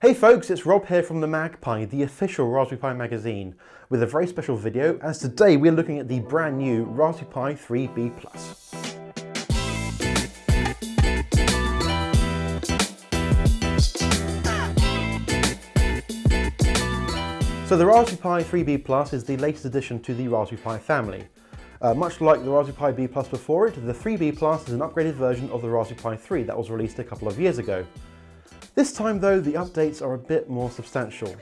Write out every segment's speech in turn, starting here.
Hey folks, it's Rob here from the MagPi, the official Raspberry Pi magazine, with a very special video as today we're looking at the brand new Raspberry Pi 3B+. So the Raspberry Pi 3B Plus is the latest addition to the Raspberry Pi family. Uh, much like the Raspberry Pi B Plus before it, the 3B Plus is an upgraded version of the Raspberry Pi 3 that was released a couple of years ago. This time though, the updates are a bit more substantial.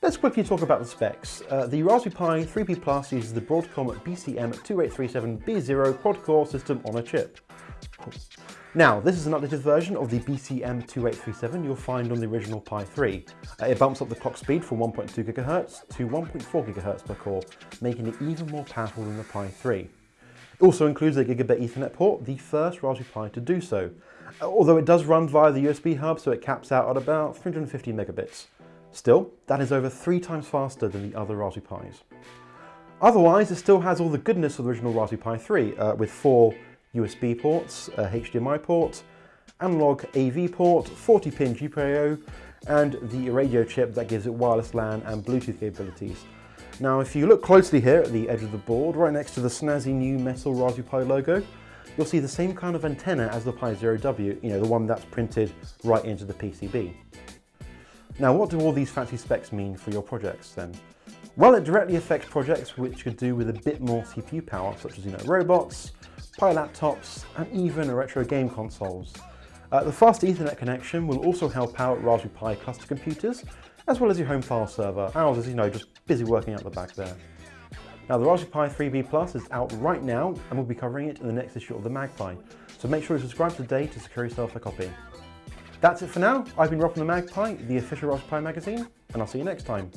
Let's quickly talk about the specs. Uh, the Raspberry Pi 3B Plus uses the Broadcom BCM2837B0 quad-core system on a chip. Now, this is an updated version of the BCM2837 you'll find on the original Pi 3. Uh, it bumps up the clock speed from 1.2 GHz to 1.4 GHz per core, making it even more powerful than the Pi 3. It also includes a gigabit Ethernet port, the first Raspberry Pi to do so, uh, although it does run via the USB hub so it caps out at about 350 megabits. Still, that is over three times faster than the other Raspberry Pis. Otherwise, it still has all the goodness of the original Raspberry Pi 3, uh, with four USB ports, a HDMI port, analog AV port, 40-pin GPIO, and the radio chip that gives it wireless LAN and Bluetooth capabilities. Now, if you look closely here at the edge of the board, right next to the snazzy new metal Raspberry Pi logo, you'll see the same kind of antenna as the Pi Zero W, you know, the one that's printed right into the PCB. Now, what do all these fancy specs mean for your projects then? Well, it directly affects projects which could do with a bit more CPU power, such as, you know, robots, Pi laptops, and even retro game consoles. Uh, the fast Ethernet connection will also help out Raspberry Pi cluster computers, as well as your home file server. Ours is, you know, just busy working out the back there. Now, the Raspberry Pi 3B Plus is out right now, and we'll be covering it in the next issue of the MagPi. So make sure you subscribe today to secure yourself a copy. That's it for now. I've been Rob from the MagPi, the official Raspberry Pi magazine, and I'll see you next time.